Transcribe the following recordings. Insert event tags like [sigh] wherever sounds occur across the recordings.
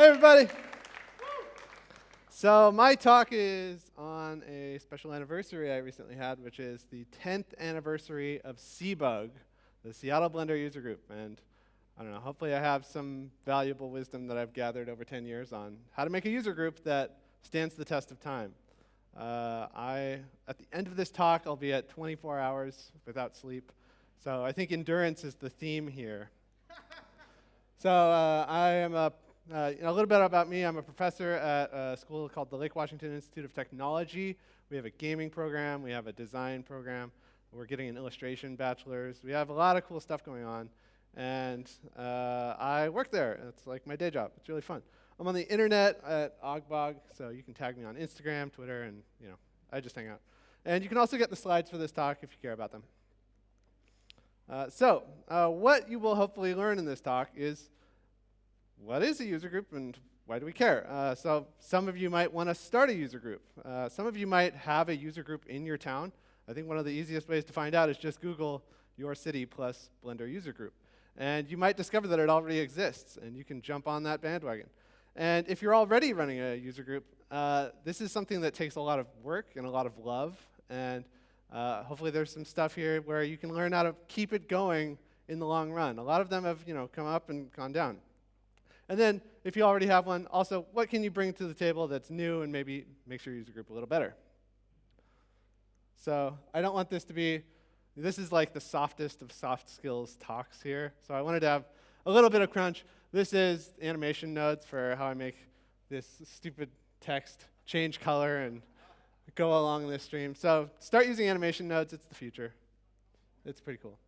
Hey, everybody. So, my talk is on a special anniversary I recently had, which is the 10th anniversary of Seabug, the Seattle Blender user group. And I don't know, hopefully, I have some valuable wisdom that I've gathered over 10 years on how to make a user group that stands the test of time. Uh, I, at the end of this talk, I'll be at 24 hours without sleep. So, I think endurance is the theme here. [laughs] so, uh, I am a uh, a little bit about me. I'm a professor at a school called the Lake Washington Institute of Technology. We have a gaming program. We have a design program. We're getting an illustration bachelor's. We have a lot of cool stuff going on. And uh, I work there. It's like my day job. It's really fun. I'm on the internet at Ogbog, so you can tag me on Instagram, Twitter, and you know, I just hang out. And you can also get the slides for this talk if you care about them. Uh, so, uh, what you will hopefully learn in this talk is what is a user group and why do we care? Uh, so some of you might want to start a user group. Uh, some of you might have a user group in your town. I think one of the easiest ways to find out is just Google your city plus Blender user group. And you might discover that it already exists, and you can jump on that bandwagon. And if you're already running a user group, uh, this is something that takes a lot of work and a lot of love. And uh, hopefully there's some stuff here where you can learn how to keep it going in the long run. A lot of them have you know, come up and gone down. And then, if you already have one, also, what can you bring to the table that's new and maybe makes your user group a little better? So I don't want this to be, this is like the softest of soft skills talks here. So I wanted to have a little bit of crunch. This is animation nodes for how I make this stupid text change color and go along this stream. So start using animation nodes. It's the future. It's pretty cool.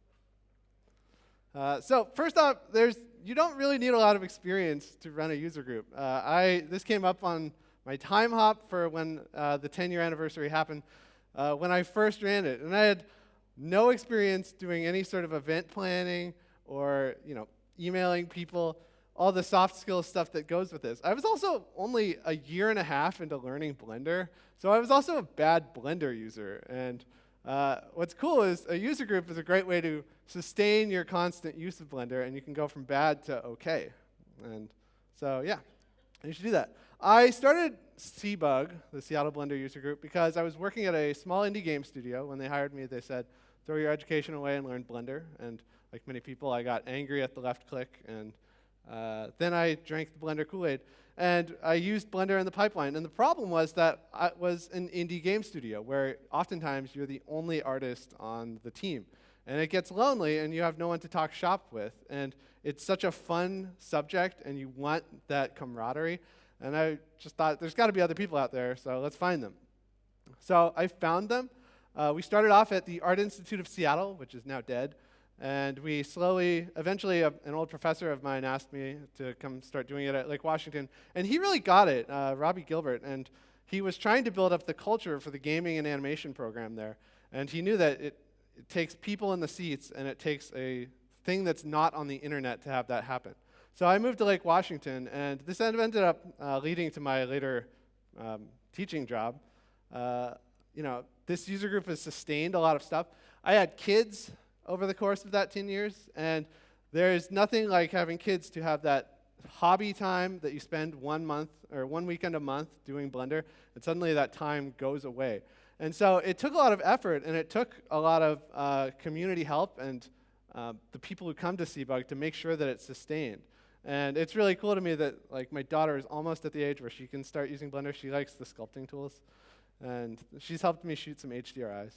Uh, so first off, there's you don't really need a lot of experience to run a user group. Uh, I this came up on my time hop for when uh, the 10 year anniversary happened uh, when I first ran it, and I had no experience doing any sort of event planning or you know emailing people, all the soft skills stuff that goes with this. I was also only a year and a half into learning Blender, so I was also a bad Blender user and. Uh, what's cool is a user group is a great way to sustain your constant use of Blender, and you can go from bad to okay. And so, yeah, you should do that. I started Seabug, the Seattle Blender user group, because I was working at a small indie game studio. When they hired me, they said, throw your education away and learn Blender. And like many people, I got angry at the left click, and uh, then I drank the Blender Kool-Aid. And I used Blender in the pipeline. And the problem was that I was an indie game studio where oftentimes you're the only artist on the team. And it gets lonely and you have no one to talk shop with. And it's such a fun subject and you want that camaraderie. And I just thought there's got to be other people out there, so let's find them. So I found them. Uh, we started off at the Art Institute of Seattle, which is now dead. And we slowly, eventually, a, an old professor of mine asked me to come start doing it at Lake Washington. And he really got it, uh, Robbie Gilbert. And he was trying to build up the culture for the gaming and animation program there. And he knew that it, it takes people in the seats and it takes a thing that's not on the internet to have that happen. So I moved to Lake Washington, and this ended up uh, leading to my later um, teaching job. Uh, you know, this user group has sustained a lot of stuff. I had kids over the course of that 10 years. And there's nothing like having kids to have that hobby time that you spend one month or one weekend a month doing Blender, and suddenly that time goes away. And so it took a lot of effort, and it took a lot of uh, community help and uh, the people who come to Seabug to make sure that it's sustained. And it's really cool to me that like my daughter is almost at the age where she can start using Blender. She likes the sculpting tools, and she's helped me shoot some HDRIs.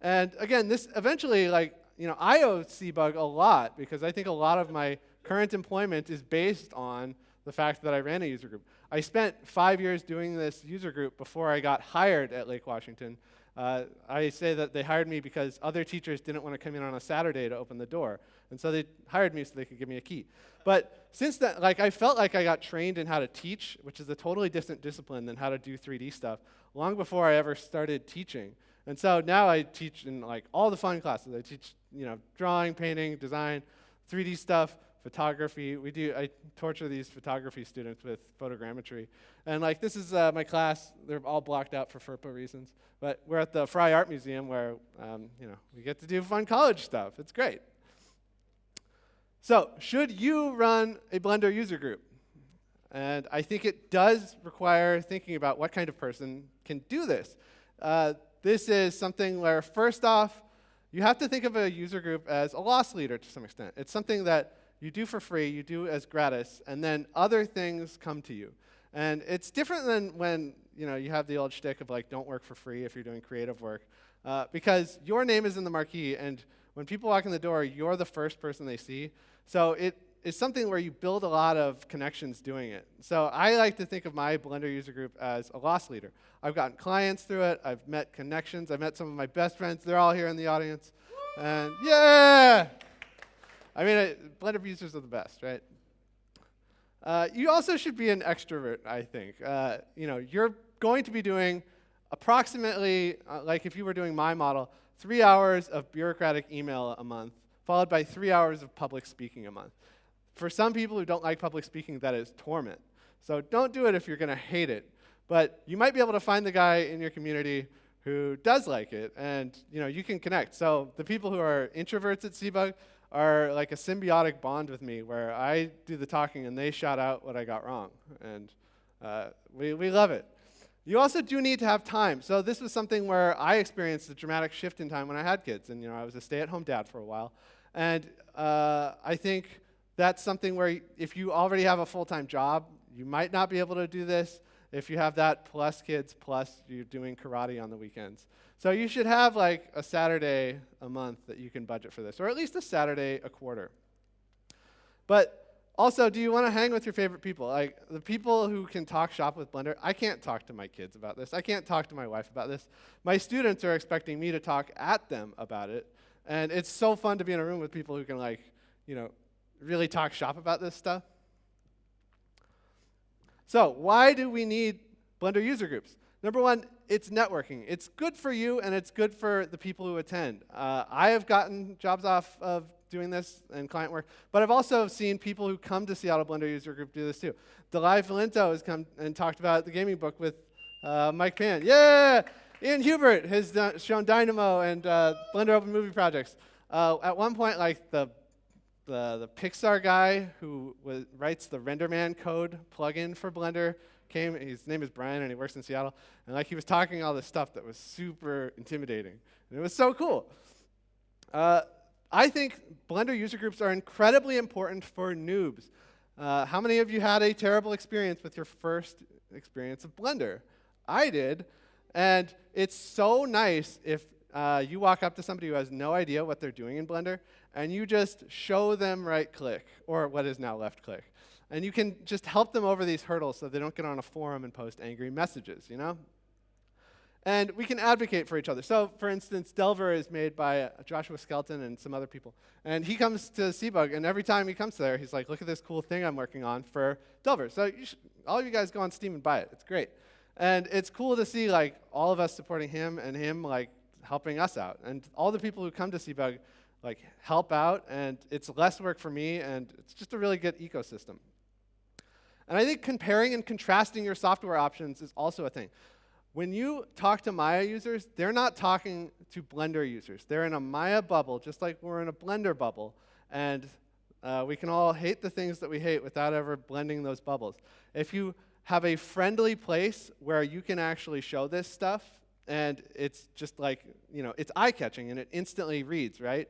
And again, this eventually, like, you know, I owe Seabug a lot because I think a lot of my current employment is based on the fact that I ran a user group. I spent five years doing this user group before I got hired at Lake Washington. Uh, I say that they hired me because other teachers didn't want to come in on a Saturday to open the door. And so they hired me so they could give me a key. But since that, like, I felt like I got trained in how to teach, which is a totally different discipline than how to do 3D stuff, long before I ever started teaching. And so now I teach in like all the fun classes. I teach, you know, drawing, painting, design, 3D stuff, photography. We do, I torture these photography students with photogrammetry. And like this is uh, my class. They're all blocked out for FERPA reasons. But we're at the Frye Art Museum where, um, you know, we get to do fun college stuff. It's great. So should you run a Blender user group? And I think it does require thinking about what kind of person can do this. Uh, this is something where, first off, you have to think of a user group as a loss leader to some extent. It's something that you do for free, you do as gratis, and then other things come to you. And it's different than when you know you have the old shtick of like, don't work for free if you're doing creative work, uh, because your name is in the marquee, and when people walk in the door, you're the first person they see. So it is something where you build a lot of connections doing it. So I like to think of my Blender user group as a loss leader. I've gotten clients through it. I've met connections. I've met some of my best friends. They're all here in the audience. And yeah! I mean, I, Blender users are the best, right? Uh, you also should be an extrovert, I think. Uh, you know, you're going to be doing approximately, uh, like if you were doing my model, three hours of bureaucratic email a month, followed by three hours of public speaking a month. For some people who don't like public speaking, that is torment. So don't do it if you're going to hate it. But you might be able to find the guy in your community who does like it, and you know you can connect. So the people who are introverts at Seabug are like a symbiotic bond with me, where I do the talking and they shout out what I got wrong, and uh, we we love it. You also do need to have time. So this was something where I experienced a dramatic shift in time when I had kids, and you know I was a stay-at-home dad for a while, and uh, I think that's something where if you already have a full-time job, you might not be able to do this if you have that plus kids plus you're doing karate on the weekends. So you should have like a Saturday a month that you can budget for this, or at least a Saturday a quarter. But also, do you want to hang with your favorite people? Like the people who can talk shop with Blender, I can't talk to my kids about this. I can't talk to my wife about this. My students are expecting me to talk at them about it. And it's so fun to be in a room with people who can like, you know, really talk shop about this stuff. So why do we need Blender user groups? Number one, it's networking. It's good for you and it's good for the people who attend. Uh, I have gotten jobs off of doing this and client work, but I've also seen people who come to Seattle Blender user group do this too. Dalai Felinto has come and talked about the gaming book with uh, Mike Pan. Yeah! Ian Hubert has done, shown Dynamo and uh, Blender Open Movie projects. Uh, at one point, like the the, the Pixar guy who writes the RenderMan code plugin for Blender came. His name is Brian, and he works in Seattle. And like he was talking all this stuff that was super intimidating, and it was so cool. Uh, I think Blender user groups are incredibly important for noobs. Uh, how many of you had a terrible experience with your first experience of Blender? I did, and it's so nice if uh, you walk up to somebody who has no idea what they're doing in Blender, and you just show them right click, or what is now left click. And you can just help them over these hurdles so they don't get on a forum and post angry messages, you know? And we can advocate for each other. So, for instance, Delver is made by Joshua Skelton and some other people. And he comes to Seabug, and every time he comes there, he's like, look at this cool thing I'm working on for Delver. So you should, all of you guys go on Steam and buy it. It's great. And it's cool to see like all of us supporting him and him like helping us out. And all the people who come to Seabug like help out, and it's less work for me, and it's just a really good ecosystem. And I think comparing and contrasting your software options is also a thing. When you talk to Maya users, they're not talking to Blender users. They're in a Maya bubble, just like we're in a Blender bubble. And uh, we can all hate the things that we hate without ever blending those bubbles. If you have a friendly place where you can actually show this stuff and it's just like, you know, it's eye-catching, and it instantly reads, right?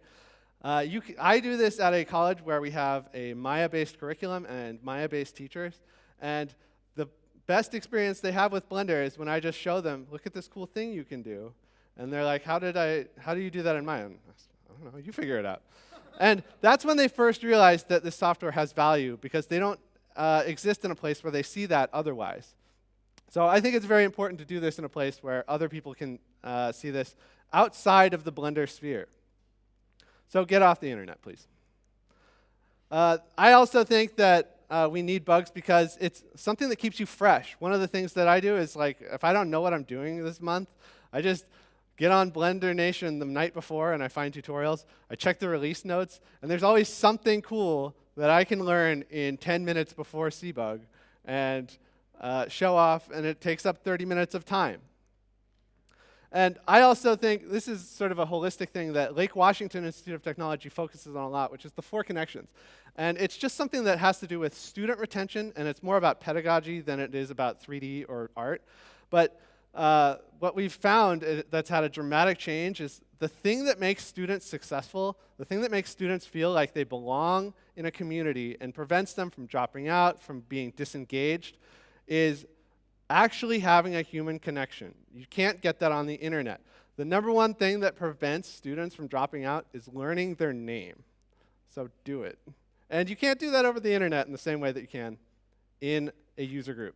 Uh, you I do this at a college where we have a Maya-based curriculum and Maya-based teachers, and the best experience they have with Blender is when I just show them, look at this cool thing you can do, and they're like, how did I, how do you do that in Maya? I don't know, you figure it out. and that's when they first realize that this software has value, because they don't uh, exist in a place where they see that otherwise. So I think it's very important to do this in a place where other people can uh, see this outside of the Blender sphere. So get off the internet, please. Uh, I also think that uh, we need bugs because it's something that keeps you fresh. One of the things that I do is like, if I don't know what I'm doing this month, I just get on Blender Nation the night before and I find tutorials. I check the release notes, and there's always something cool that I can learn in 10 minutes before Seabug. And uh, show off, and it takes up 30 minutes of time. And I also think this is sort of a holistic thing that Lake Washington Institute of Technology focuses on a lot, which is the four connections. And it's just something that has to do with student retention, and it's more about pedagogy than it is about 3D or art. But uh, what we've found uh, that's had a dramatic change is the thing that makes students successful, the thing that makes students feel like they belong in a community and prevents them from dropping out, from being disengaged, is actually having a human connection. You can't get that on the internet. The number one thing that prevents students from dropping out is learning their name. So do it. And you can't do that over the internet in the same way that you can in a user group.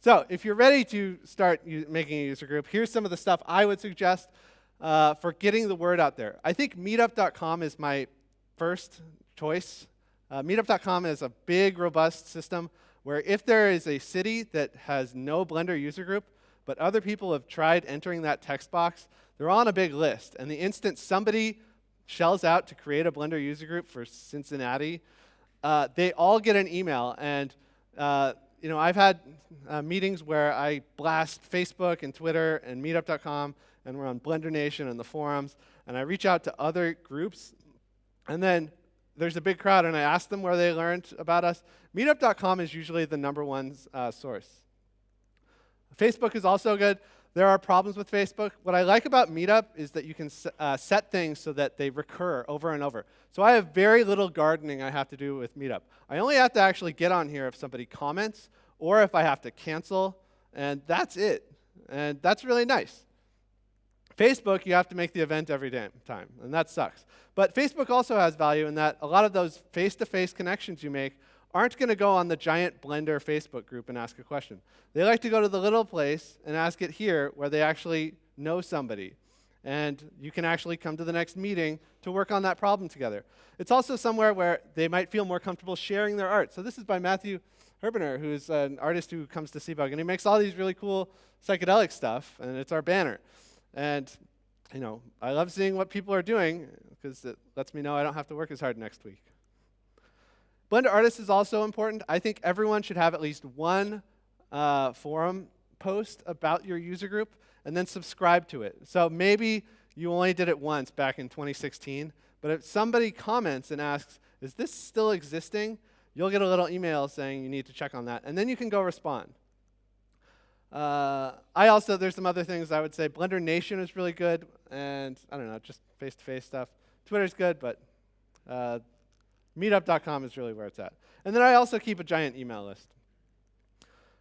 So if you're ready to start making a user group, here's some of the stuff I would suggest uh, for getting the word out there. I think meetup.com is my first choice. Uh, meetup.com is a big, robust system where if there is a city that has no Blender user group, but other people have tried entering that text box, they're on a big list. And the instant somebody shells out to create a Blender user group for Cincinnati, uh, they all get an email. And uh, you know, I've had uh, meetings where I blast Facebook and Twitter and Meetup.com, and we're on Blender Nation and the forums, and I reach out to other groups, and then there's a big crowd, and I ask them where they learned about us. Meetup.com is usually the number one uh, source. Facebook is also good. There are problems with Facebook. What I like about Meetup is that you can uh, set things so that they recur over and over. So I have very little gardening I have to do with Meetup. I only have to actually get on here if somebody comments or if I have to cancel, and that's it. And that's really nice. Facebook, you have to make the event every time, and that sucks. But Facebook also has value in that a lot of those face-to-face -face connections you make aren't going to go on the giant Blender Facebook group and ask a question. They like to go to the little place and ask it here where they actually know somebody. And you can actually come to the next meeting to work on that problem together. It's also somewhere where they might feel more comfortable sharing their art. So this is by Matthew Herbener, who's an artist who comes to Seabug, and he makes all these really cool psychedelic stuff, and it's our banner. And you know, I love seeing what people are doing because it lets me know I don't have to work as hard next week. Blender Artist is also important. I think everyone should have at least one uh, forum post about your user group and then subscribe to it. So maybe you only did it once back in 2016, but if somebody comments and asks, is this still existing? You'll get a little email saying you need to check on that, and then you can go respond. Uh, I also, there's some other things I would say. Blender Nation is really good, and I don't know, just face-to-face -face stuff. Twitter's good, but uh, meetup.com is really where it's at. And then I also keep a giant email list.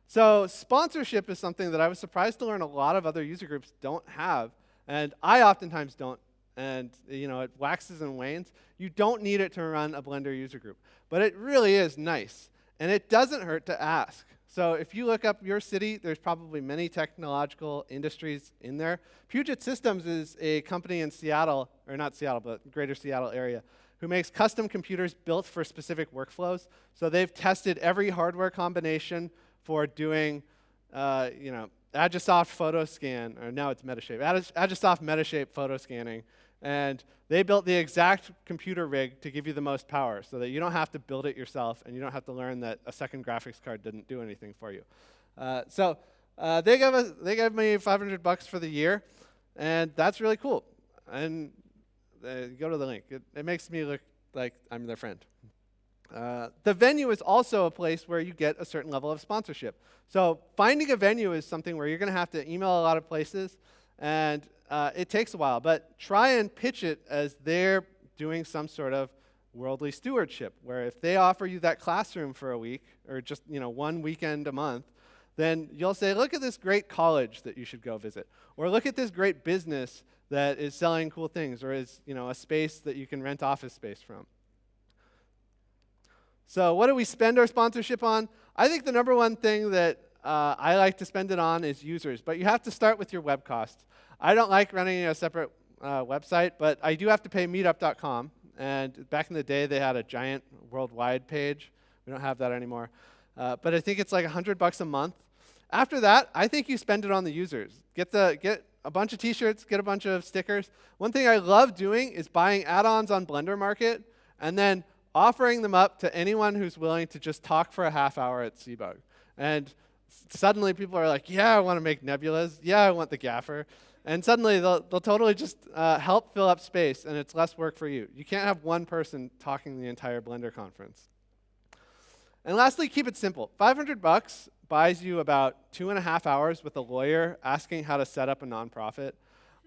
So sponsorship is something that I was surprised to learn a lot of other user groups don't have, and I oftentimes don't. And you know, it waxes and wanes. You don't need it to run a Blender user group, but it really is nice, and it doesn't hurt to ask. So if you look up your city, there's probably many technological industries in there. Puget Systems is a company in Seattle, or not Seattle, but greater Seattle area, who makes custom computers built for specific workflows. So they've tested every hardware combination for doing, uh, you know, Agisoft photo scan, or now it's Metashape, Agisoft Metashape photo scanning. And they built the exact computer rig to give you the most power so that you don't have to build it yourself and you don't have to learn that a second graphics card didn't do anything for you. Uh, so uh, they, gave us, they gave me 500 bucks for the year, and that's really cool. And uh, go to the link. It, it, makes me look like I'm their friend. Uh, the venue is also a place where you get a certain level of sponsorship. So finding a venue is something where you're going to have to email a lot of places, and uh, it takes a while. But try and pitch it as they're doing some sort of worldly stewardship, where if they offer you that classroom for a week, or just you know one weekend a month, then you'll say, look at this great college that you should go visit, or look at this great business that is selling cool things, or is you know a space that you can rent office space from. So what do we spend our sponsorship on? I think the number one thing that uh, I like to spend it on is users, but you have to start with your web costs. I don't like running a separate uh, website, but I do have to pay meetup.com. And back in the day, they had a giant worldwide page. We don't have that anymore. Uh, but I think it's like 100 bucks a month. After that, I think you spend it on the users. Get, the, get a bunch of t-shirts, get a bunch of stickers. One thing I love doing is buying add-ons on Blender Market and then offering them up to anyone who's willing to just talk for a half hour at Seabug. And suddenly people are like, yeah, I want to make nebulas. Yeah, I want the gaffer. And suddenly they'll, they'll totally just uh, help fill up space, and it's less work for you. You can't have one person talking the entire Blender conference. And lastly, keep it simple. 500 bucks buys you about two and a half hours with a lawyer asking how to set up a nonprofit.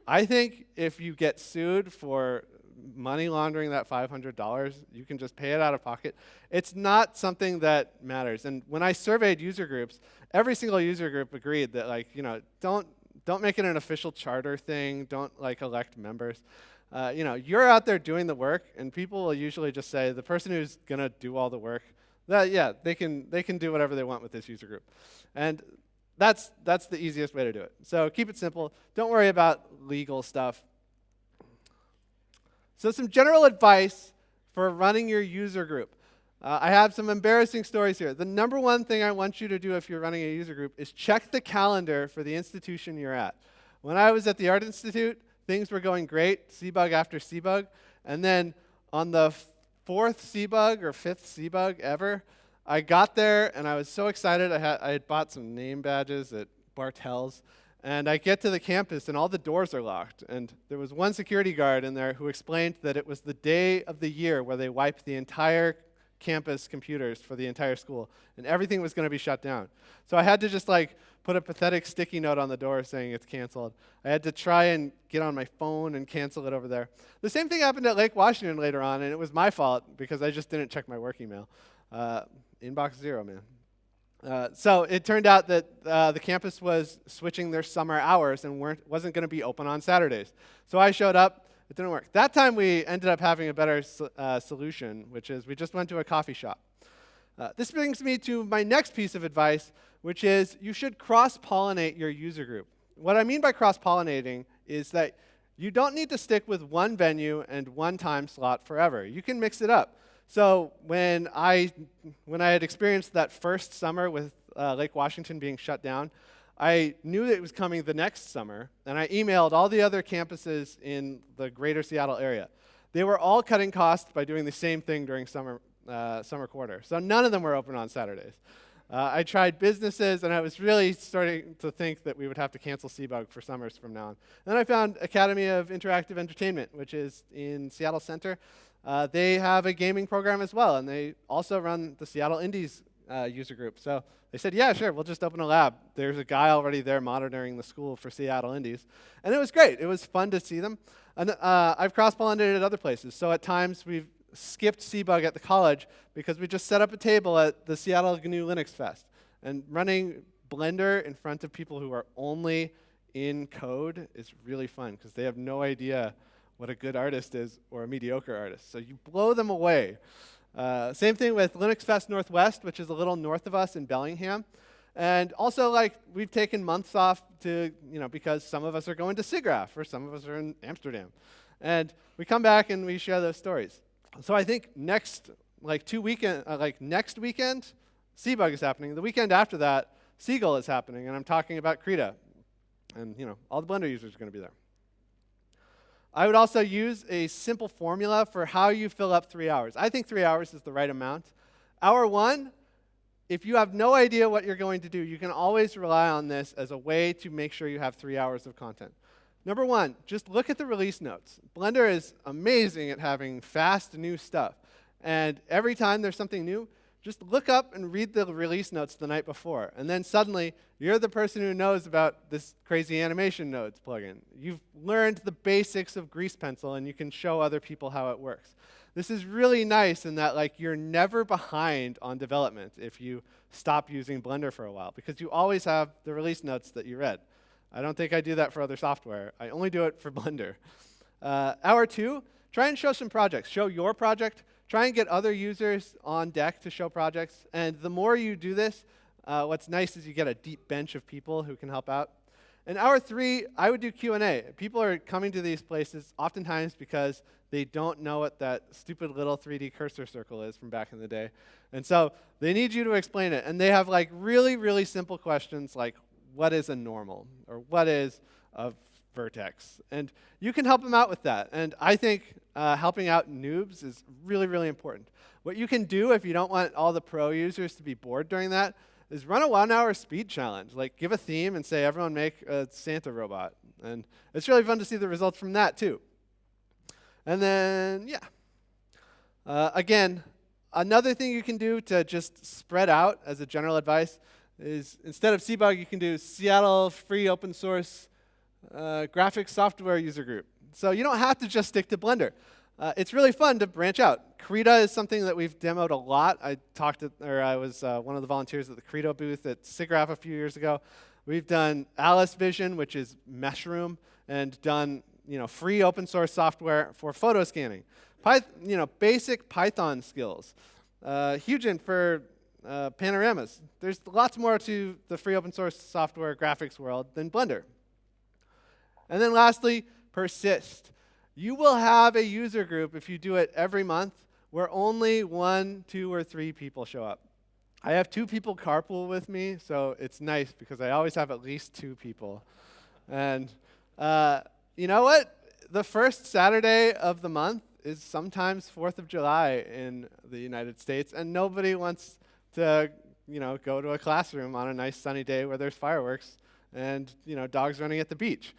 I think if you get sued for money laundering that $500, you can just pay it out of pocket. It's not something that matters. And when I surveyed user groups, every single user group agreed that like, you know, don't don't make it an official charter thing. Don't like elect members. Uh, you know, you're out there doing the work, and people will usually just say the person who's gonna do all the work, that yeah, they can they can do whatever they want with this user group, and that's that's the easiest way to do it. So keep it simple. Don't worry about legal stuff. So some general advice for running your user group. Uh, I have some embarrassing stories here. The number one thing I want you to do if you're running a user group is check the calendar for the institution you're at. When I was at the Art Institute, things were going great, CBug after CBug. And then on the fourth CBug or fifth CBug ever, I got there and I was so excited. I had, I had bought some name badges at Bartell's. And I get to the campus and all the doors are locked. And there was one security guard in there who explained that it was the day of the year where they wiped the entire campus computers for the entire school. And everything was going to be shut down. So I had to just like put a pathetic sticky note on the door saying it's canceled. I had to try and get on my phone and cancel it over there. The same thing happened at Lake Washington later on, and it was my fault because I just didn't check my work email. Uh, inbox zero, man. Uh, so it turned out that uh, the campus was switching their summer hours and wasn't going to be open on Saturdays. So I showed up. It didn't work. That time we ended up having a better uh, solution, which is we just went to a coffee shop. Uh, this brings me to my next piece of advice, which is you should cross-pollinate your user group. What I mean by cross-pollinating is that you don't need to stick with one venue and one time slot forever. You can mix it up. So when I, when I had experienced that first summer with uh, Lake Washington being shut down, I knew it was coming the next summer, and I emailed all the other campuses in the greater Seattle area. They were all cutting costs by doing the same thing during summer, uh, summer quarter. So none of them were open on Saturdays. Uh, I tried businesses, and I was really starting to think that we would have to cancel CBug for summers from now on. Then I found Academy of Interactive Entertainment, which is in Seattle Center. Uh, they have a gaming program as well, and they also run the Seattle Indies uh, user group. So they said, yeah, sure, we'll just open a lab. There's a guy already there monitoring the school for Seattle Indies. And it was great. It was fun to see them. And uh, I've cross-pollinated at other places. So at times we've skipped CBug at the college because we just set up a table at the Seattle GNU Linux Fest. And running Blender in front of people who are only in code is really fun because they have no idea what a good artist is or a mediocre artist. So you blow them away. Uh, same thing with Linux Fest Northwest, which is a little north of us in Bellingham. And also, like, we've taken months off to, you know, because some of us are going to SIGGRAPH or some of us are in Amsterdam. And we come back and we share those stories. So I think next, like, two weekend, uh, like, next weekend, CBug is happening. The weekend after that, SeaGL is happening. And I'm talking about Krita. And, you know, all the Blender users are going to be there. I would also use a simple formula for how you fill up three hours. I think three hours is the right amount. Hour one, if you have no idea what you're going to do, you can always rely on this as a way to make sure you have three hours of content. Number one, just look at the release notes. Blender is amazing at having fast new stuff. And every time there's something new, just look up and read the release notes the night before. And then suddenly, you're the person who knows about this crazy animation nodes plugin. You've learned the basics of Grease Pencil, and you can show other people how it works. This is really nice in that like you're never behind on development if you stop using Blender for a while, because you always have the release notes that you read. I don't think I do that for other software. I only do it for [laughs] Blender. Uh, hour two, try and show some projects. Show your project, Try and get other users on deck to show projects. And the more you do this, uh, what's nice is you get a deep bench of people who can help out. In hour three, I would do Q&A. People are coming to these places oftentimes because they don't know what that stupid little 3D cursor circle is from back in the day. And so they need you to explain it. And they have like really, really simple questions like, what is a normal? Or what is a vertex. And you can help them out with that. And I think uh, helping out noobs is really, really important. What you can do if you don't want all the pro users to be bored during that is run a one-hour speed challenge. Like, give a theme and say, everyone make a Santa robot. And it's really fun to see the results from that, too. And then, yeah. Uh, again, another thing you can do to just spread out as a general advice is instead of CBUG, you can do Seattle Free Open Source uh, Graphics Software User Group. So you don't have to just stick to Blender. Uh, it's really fun to branch out. Krita is something that we've demoed a lot. I talked to, or I was uh, one of the volunteers at the Krita booth at SIGGRAPH a few years ago. We've done AliceVision, which is Meshroom, and done you know free open source software for photo scanning. Pyth you know basic Python skills. Uh, Hugin for uh, panoramas. There's lots more to the free open source software graphics world than Blender. And then lastly, persist. You will have a user group if you do it every month where only one, two, or three people show up. I have two people carpool with me, so it's nice because I always have at least two people. And uh, you know what? The first Saturday of the month is sometimes 4th of July in the United States, and nobody wants to you know, go to a classroom on a nice sunny day where there's fireworks and you know, dogs running at the beach.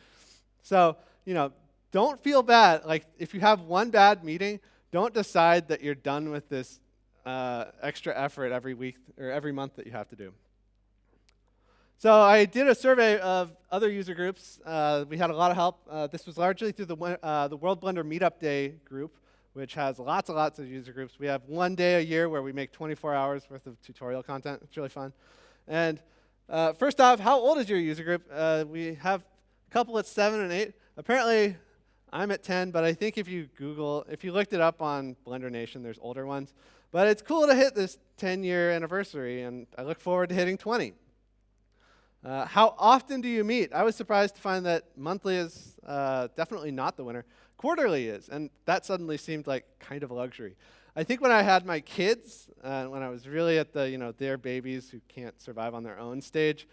So, you know, don't feel bad. Like, if you have one bad meeting, don't decide that you're done with this uh, extra effort every week or every month that you have to do. So I did a survey of other user groups. Uh, we had a lot of help. Uh, this was largely through the, uh, the World Blender Meetup Day group, which has lots and lots of user groups. We have one day a year where we make 24 hours worth of tutorial content. It's really fun. And uh, first off, how old is your user group? Uh, we have a couple at 7 and 8. Apparently, I'm at 10, but I think if you Google, if you looked it up on Blender Nation, there's older ones. But it's cool to hit this 10 year anniversary, and I look forward to hitting 20. Uh, how often do you meet? I was surprised to find that monthly is uh, definitely not the winner. Quarterly is, and that suddenly seemed like kind of a luxury. I think when I had my kids, uh, when I was really at the, you know, their babies who can't survive on their own stage,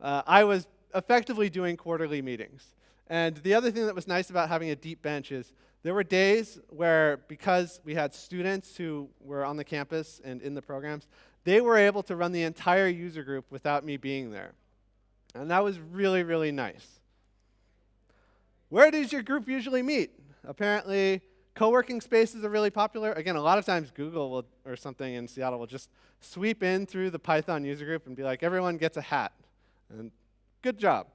uh, I was effectively doing quarterly meetings. And the other thing that was nice about having a deep bench is there were days where, because we had students who were on the campus and in the programs, they were able to run the entire user group without me being there. And that was really, really nice. Where does your group usually meet? Apparently, co-working spaces are really popular. Again, a lot of times Google will, or something in Seattle will just sweep in through the Python user group and be like, everyone gets a hat. And good job.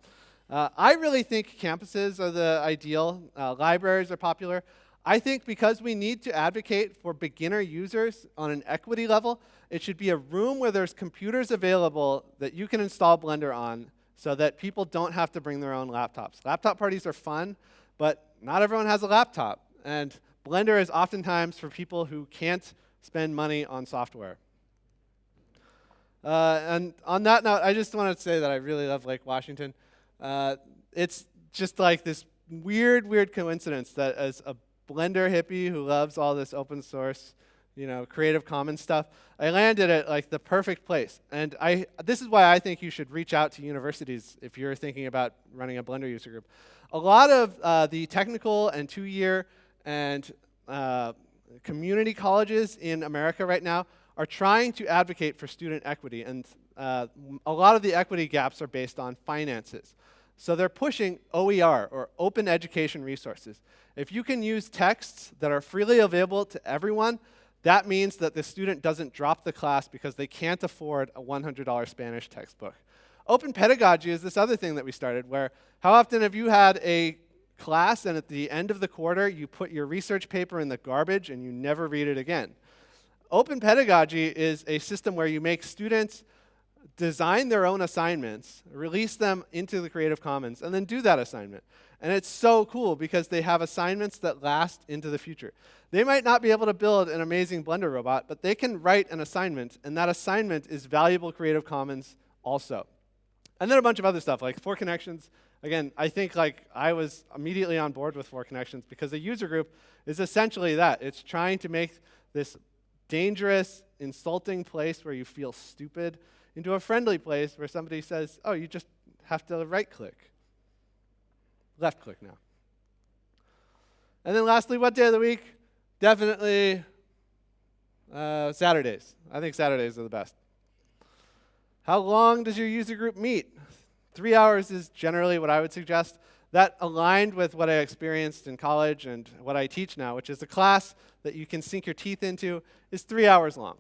Uh, I really think campuses are the ideal. Uh, libraries are popular. I think because we need to advocate for beginner users on an equity level, it should be a room where there's computers available that you can install Blender on so that people don't have to bring their own laptops. Laptop parties are fun, but not everyone has a laptop. And Blender is oftentimes for people who can't spend money on software. Uh, and on that note, I just want to say that I really love Lake Washington. Uh, it's just like this weird, weird coincidence that as a Blender hippie who loves all this open source you know, Creative Commons stuff. I landed at like the perfect place. And I, this is why I think you should reach out to universities if you're thinking about running a Blender user group. A lot of uh, the technical and two-year and uh, community colleges in America right now are trying to advocate for student equity. And uh, a lot of the equity gaps are based on finances. So they're pushing OER, or Open Education Resources. If you can use texts that are freely available to everyone, that means that the student doesn't drop the class because they can't afford a $100 Spanish textbook. Open pedagogy is this other thing that we started where how often have you had a class and at the end of the quarter you put your research paper in the garbage and you never read it again? Open pedagogy is a system where you make students design their own assignments, release them into the Creative Commons, and then do that assignment. And it's so cool because they have assignments that last into the future. They might not be able to build an amazing Blender robot, but they can write an assignment, and that assignment is valuable Creative Commons also. And then a bunch of other stuff, like Four Connections. Again, I think like I was immediately on board with Four Connections because the user group is essentially that. It's trying to make this dangerous, insulting place where you feel stupid into a friendly place where somebody says, oh, you just have to right-click left click now. And then lastly, what day of the week? Definitely uh, Saturdays. I think Saturdays are the best. How long does your user group meet? Three hours is generally what I would suggest. That aligned with what I experienced in college and what I teach now, which is a class that you can sink your teeth into, is three hours long.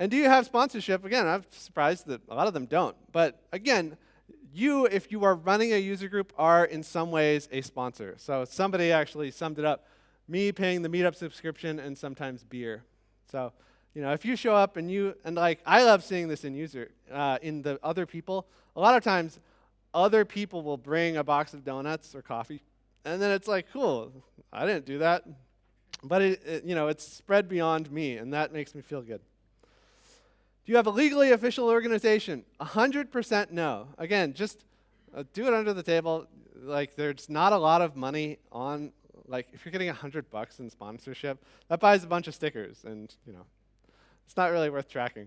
And do you have sponsorship? Again, I'm surprised that a lot of them don't. But again, you, if you are running a user group, are in some ways a sponsor. So somebody actually summed it up. Me paying the meetup subscription and sometimes beer. So, you know, if you show up and you, and like, I love seeing this in user, uh, in the other people. A lot of times, other people will bring a box of donuts or coffee, and then it's like, cool, I didn't do that. But, it, it, you know, it's spread beyond me, and that makes me feel good. You have a legally official organization? 100% no. Again, just uh, do it under the table. Like, there's not a lot of money on, like, if you're getting 100 bucks in sponsorship, that buys a bunch of stickers, and, you know, it's not really worth tracking.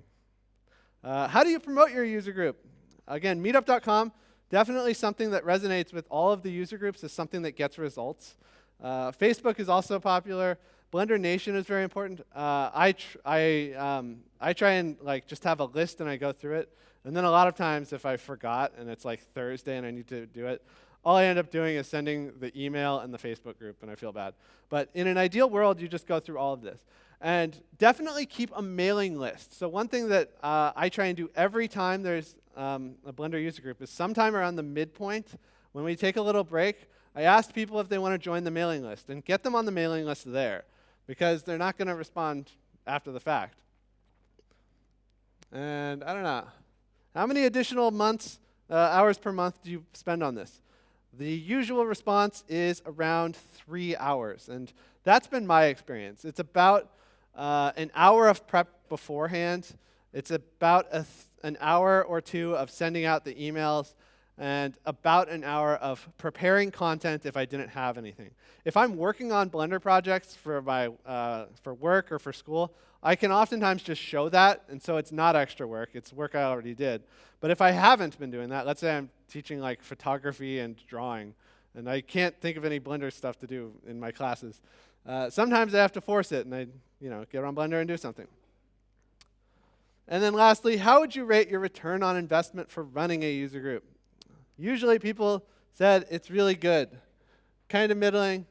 Uh, how do you promote your user group? Again, meetup.com, definitely something that resonates with all of the user groups is something that gets results. Uh, Facebook is also popular. Blender Nation is very important. Uh, I, I, um, I try and like just have a list and I go through it. And then a lot of times if I forgot and it's like Thursday and I need to do it, all I end up doing is sending the email and the Facebook group and I feel bad. But in an ideal world, you just go through all of this. And definitely keep a mailing list. So one thing that uh, I try and do every time there's um, a Blender user group is sometime around the midpoint, when we take a little break, I ask people if they want to join the mailing list and get them on the mailing list there because they're not going to respond after the fact. And I don't know. How many additional months, uh, hours per month do you spend on this? The usual response is around three hours. And that's been my experience. It's about uh, an hour of prep beforehand. It's about an hour or two of sending out the emails and about an hour of preparing content if I didn't have anything. If I'm working on Blender projects for, my, uh, for work or for school, I can oftentimes just show that, and so it's not extra work. It's work I already did. But if I haven't been doing that, let's say I'm teaching like photography and drawing, and I can't think of any Blender stuff to do in my classes, uh, sometimes I have to force it, and I you know, get on Blender and do something. And then lastly, how would you rate your return on investment for running a user group? Usually people said it's really good. Kind of middling,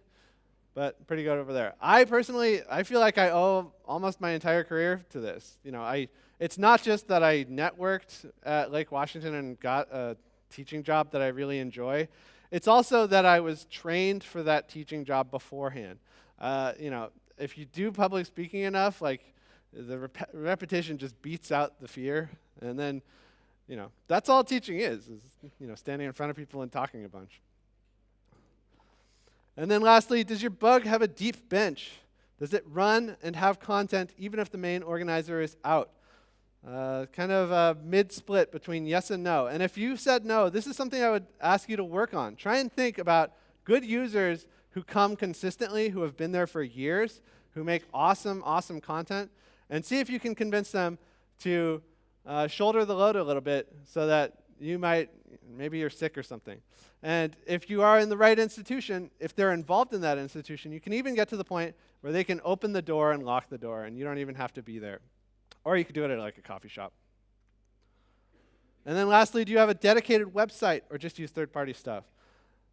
but pretty good over there. I personally, I feel like I owe almost my entire career to this. You know, I, it's not just that I networked at Lake Washington and got a teaching job that I really enjoy. It's also that I was trained for that teaching job beforehand. Uh, you know, if you do public speaking enough, like the rep repetition just beats out the fear, and then you know, that's all teaching is, is, you know, standing in front of people and talking a bunch. And then lastly, does your bug have a deep bench? Does it run and have content even if the main organizer is out? Uh, kind of a mid-split between yes and no. And if you said no, this is something I would ask you to work on. Try and think about good users who come consistently, who have been there for years, who make awesome, awesome content, and see if you can convince them to uh, shoulder the load a little bit so that you might, maybe you're sick or something. And if you are in the right institution, if they're involved in that institution, you can even get to the point where they can open the door and lock the door, and you don't even have to be there. Or you could do it at like a coffee shop. And then lastly, do you have a dedicated website or just use third party stuff?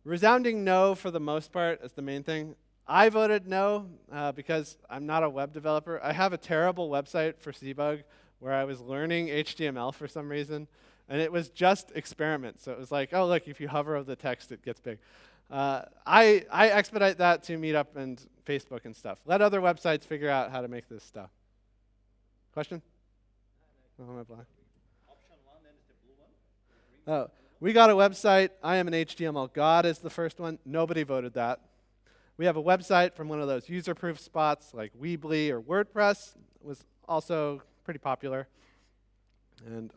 Resounding no for the most part is the main thing. I voted no uh, because I'm not a web developer. I have a terrible website for Seabug where I was learning HTML for some reason, and it was just experiments. So it was like, oh, look, if you hover over the text, it gets big. Uh, I, I expedite that to Meetup and Facebook and stuff. Let other websites figure out how to make this stuff. Question? Oh, I blind? Oh, we got a website. I am an HTML god is the first one. Nobody voted that. We have a website from one of those user-proof spots like Weebly or WordPress. It was also pretty popular. And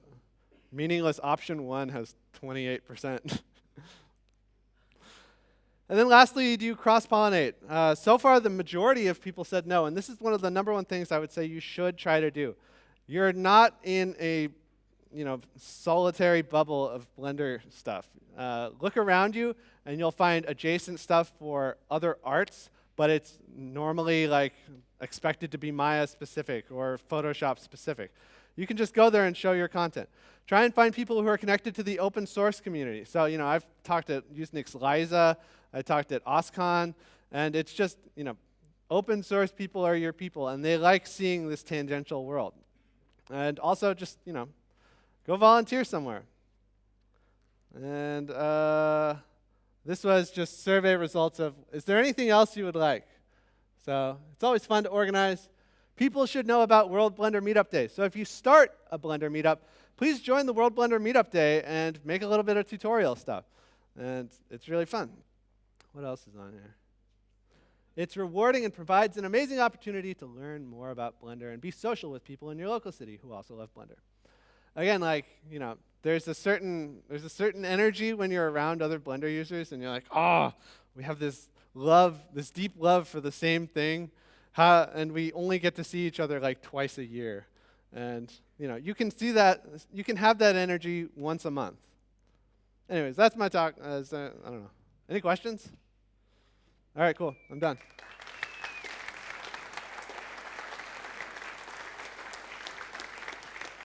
meaningless option one has 28%. [laughs] and then lastly, do you cross-pollinate? Uh, so far, the majority of people said no, and this is one of the number one things I would say you should try to do. You're not in a you know, solitary bubble of Blender stuff. Uh, look around you, and you'll find adjacent stuff for other arts, but it's normally like expected to be Maya specific or Photoshop specific. You can just go there and show your content. Try and find people who are connected to the open source community. So, you know, I've talked at USENIX LISA, I talked at OSCON, and it's just, you know, open source people are your people, and they like seeing this tangential world. And also just, you know, go volunteer somewhere. And uh, this was just survey results of, is there anything else you would like? So it's always fun to organize. People should know about World Blender Meetup Day. So if you start a Blender Meetup, please join the World Blender Meetup Day and make a little bit of tutorial stuff. And it's really fun. What else is on here? It's rewarding and provides an amazing opportunity to learn more about Blender and be social with people in your local city who also love Blender. Again, like, you know, there's a certain there's a certain energy when you're around other Blender users and you're like, "Oh, we have this love, this deep love for the same thing." How, and we only get to see each other like twice a year. And, you know, you can see that you can have that energy once a month. Anyways, that's my talk. Uh, I don't know. Any questions? All right, cool. I'm done.